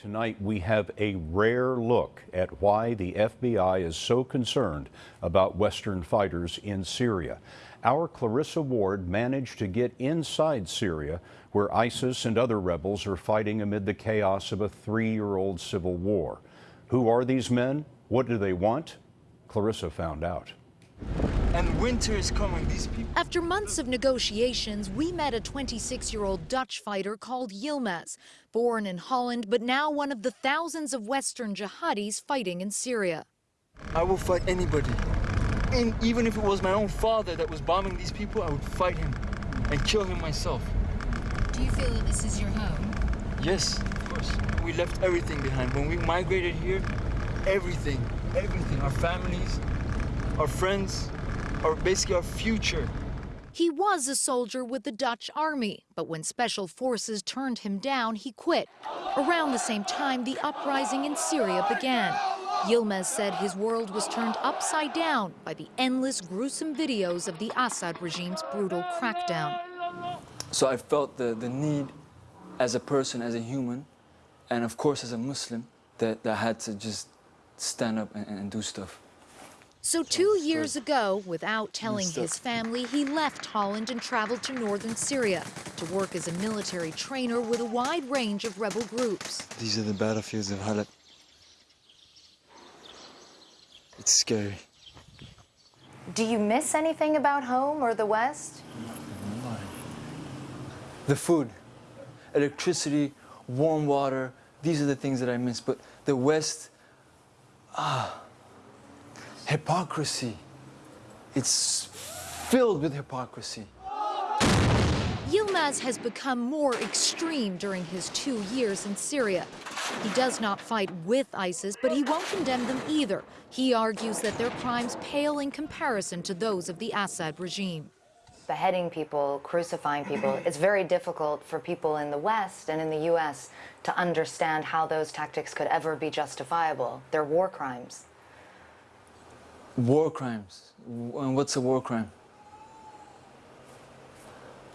Tonight, we have a rare look at why the FBI is so concerned about Western fighters in Syria. Our Clarissa Ward managed to get inside Syria, where ISIS and other rebels are fighting amid the chaos of a three year old civil war. Who are these men? What do they want? Clarissa found out. And winter is coming. These people. After months of negotiations, we met a 26 year old Dutch fighter called Yilmaz, born in Holland, but now one of the thousands of Western jihadis fighting in Syria. I will fight anybody. And even if it was my own father that was bombing these people, I would fight him and kill him myself. Do you feel that this is your home? Yes, of course. We left everything behind. When we migrated here, everything, everything, our families, our friends, our basically our future. He was a soldier with the Dutch army, but when special forces turned him down, he quit. Around the same time, the uprising in Syria began. Yilmaz said his world was turned upside down by the endless gruesome videos of the Assad regime's brutal crackdown. So I felt the, the need as a person, as a human, and of course as a Muslim, that, that I had to just stand up and, and do stuff. So two years ago, without telling his family, he left Holland and traveled to northern Syria to work as a military trainer with a wide range of rebel groups. These are the battlefields of Halep. It's scary. Do you miss anything about home or the West? The food, electricity, warm water, these are the things that I miss. But the West, ah, hypocrisy. It's filled with hypocrisy. Yilmaz has become more extreme during his two years in Syria. He does not fight with ISIS, but he won't condemn them either. He argues that their crimes pale in comparison to those of the Assad regime. Beheading people, crucifying people, it's very difficult for people in the West and in the U.S. to understand how those tactics could ever be justifiable. They're war crimes. War crimes. And what's a war crime?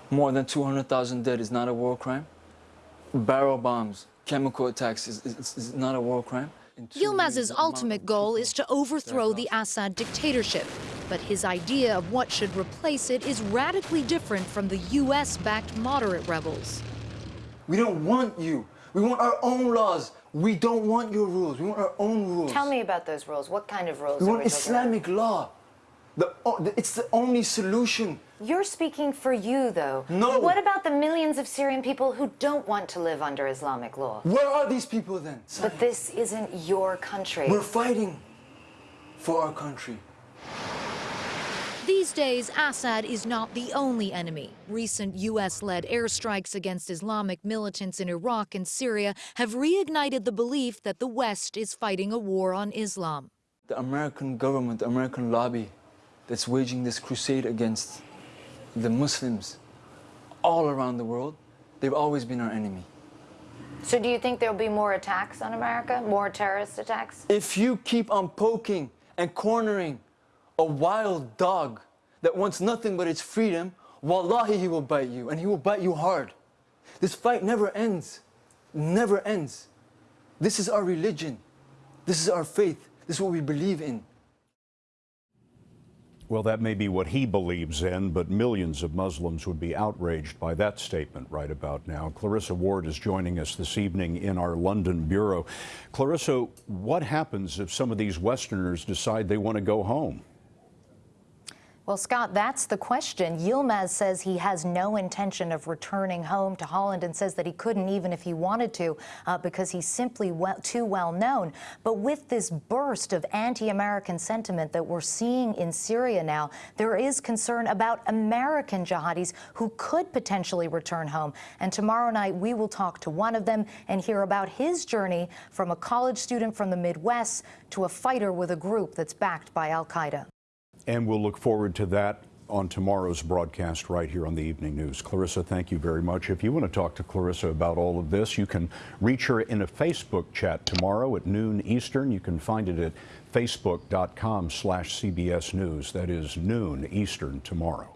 More than 200,000 dead is not a war crime. Barrel bombs, chemical attacks is, is, is not a war crime. Yilmaz's ultimate goal is to overthrow the Assad dictatorship. But his idea of what should replace it is radically different from the U.S.-backed moderate rebels. We don't want you. We want our own laws. We don't want your rules. We want our own rules. Tell me about those rules. What kind of rules? We want we Islamic law. The, it's the only solution. You're speaking for you, though. No. What about the millions of Syrian people who don't want to live under Islamic law? Where are these people then? But this isn't your country. We're fighting for our country. These days, Assad is not the only enemy. Recent U.S.-led airstrikes against Islamic militants in Iraq and Syria have reignited the belief that the West is fighting a war on Islam. The American government, the American lobby that's waging this crusade against the Muslims all around the world, they've always been our enemy. So do you think there'll be more attacks on America, more terrorist attacks? If you keep on poking and cornering a wild dog that wants nothing but its freedom, wallahi, he will bite you, and he will bite you hard. This fight never ends, never ends. This is our religion. This is our faith. This is what we believe in. Well, that may be what he believes in, but millions of Muslims would be outraged by that statement right about now. Clarissa Ward is joining us this evening in our London bureau. Clarissa, what happens if some of these Westerners decide they want to go home? Well, Scott, that's the question. Yilmaz says he has no intention of returning home to Holland and says that he couldn't even if he wanted to uh, because he's simply well, too well known. But with this burst of anti-American sentiment that we're seeing in Syria now, there is concern about American jihadis who could potentially return home. And tomorrow night, we will talk to one of them and hear about his journey from a college student from the Midwest to a fighter with a group that's backed by al-Qaeda. And we'll look forward to that on tomorrow's broadcast right here on the Evening News. Clarissa, thank you very much. If you want to talk to Clarissa about all of this, you can reach her in a Facebook chat tomorrow at noon Eastern. You can find it at facebook.com slash CBS News. That is noon Eastern tomorrow.